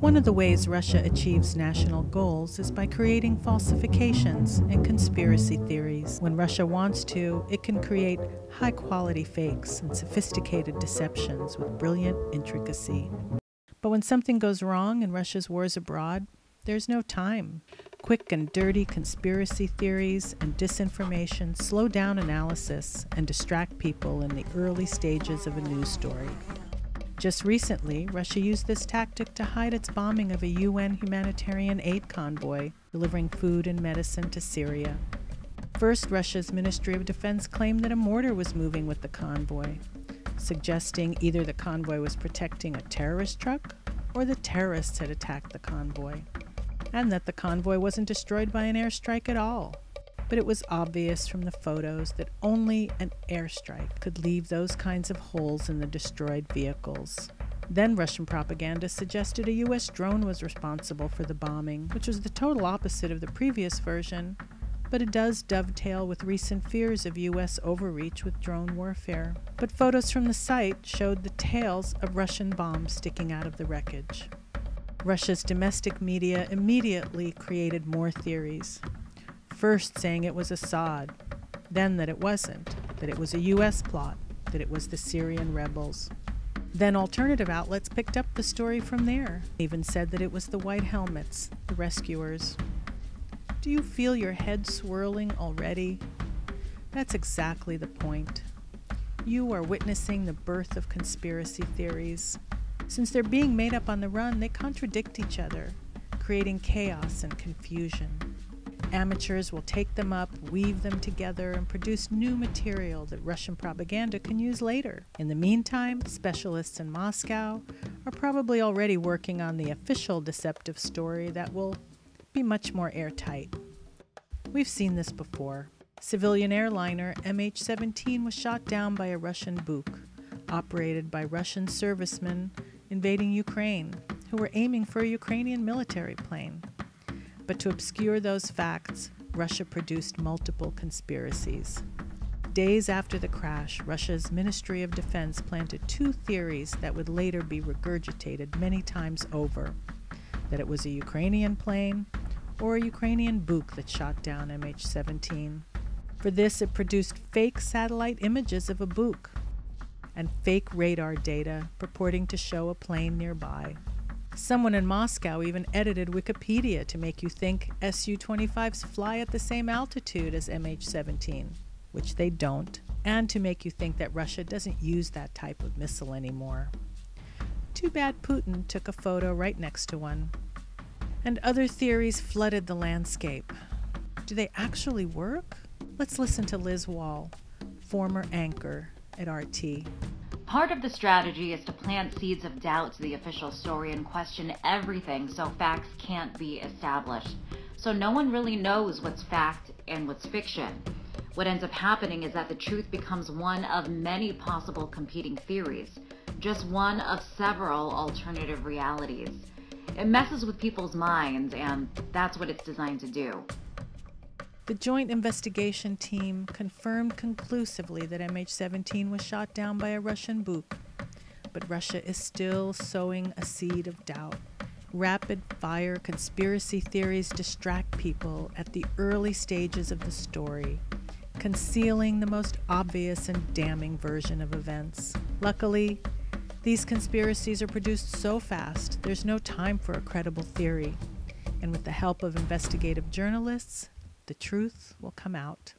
One of the ways Russia achieves national goals is by creating falsifications and conspiracy theories. When Russia wants to, it can create high quality fakes and sophisticated deceptions with brilliant intricacy. But when something goes wrong in Russia's wars abroad, there's no time. Quick and dirty conspiracy theories and disinformation slow down analysis and distract people in the early stages of a news story. Just recently, Russia used this tactic to hide its bombing of a UN humanitarian aid convoy delivering food and medicine to Syria. First, Russia's Ministry of Defense claimed that a mortar was moving with the convoy, suggesting either the convoy was protecting a terrorist truck or the terrorists had attacked the convoy, and that the convoy wasn't destroyed by an airstrike at all but it was obvious from the photos that only an airstrike could leave those kinds of holes in the destroyed vehicles. Then Russian propaganda suggested a US drone was responsible for the bombing, which was the total opposite of the previous version, but it does dovetail with recent fears of US overreach with drone warfare. But photos from the site showed the tails of Russian bombs sticking out of the wreckage. Russia's domestic media immediately created more theories first saying it was Assad, then that it wasn't, that it was a U.S. plot, that it was the Syrian rebels. Then alternative outlets picked up the story from there, even said that it was the White Helmets, the rescuers. Do you feel your head swirling already? That's exactly the point. You are witnessing the birth of conspiracy theories. Since they're being made up on the run, they contradict each other, creating chaos and confusion. Amateurs will take them up, weave them together, and produce new material that Russian propaganda can use later. In the meantime, specialists in Moscow are probably already working on the official deceptive story that will be much more airtight. We've seen this before. Civilian airliner MH17 was shot down by a Russian Buk, operated by Russian servicemen invading Ukraine, who were aiming for a Ukrainian military plane. But to obscure those facts, Russia produced multiple conspiracies. Days after the crash, Russia's Ministry of Defense planted two theories that would later be regurgitated many times over that it was a Ukrainian plane or a Ukrainian Buk that shot down MH 17. For this, it produced fake satellite images of a Buk and fake radar data purporting to show a plane nearby. Someone in Moscow even edited Wikipedia to make you think Su 25s fly at the same altitude as MH 17, which they don't, and to make you think that Russia doesn't use that type of missile anymore. Too bad Putin took a photo right next to one. And other theories flooded the landscape. Do they actually work? Let's listen to Liz Wahl, former anchor at RT. Part of the strategy is to plant seeds of doubt to the official story and question everything so facts can't be established. So no one really knows what's fact and what's fiction. What ends up happening is that the truth becomes one of many possible competing theories, just one of several alternative realities. It messes with people's minds, and that's what it's designed to do. The Joint Investigation Team confirmed conclusively that MH 17 was shot down by a Russian Buk, but Russia is still sowing a seed of doubt. Rapid fire conspiracy theories distract people at the early stages of the story, concealing the most obvious and damning version of events. Luckily, these conspiracies are produced so fast, there's no time for a credible theory. And with the help of investigative journalists, the truth will come out.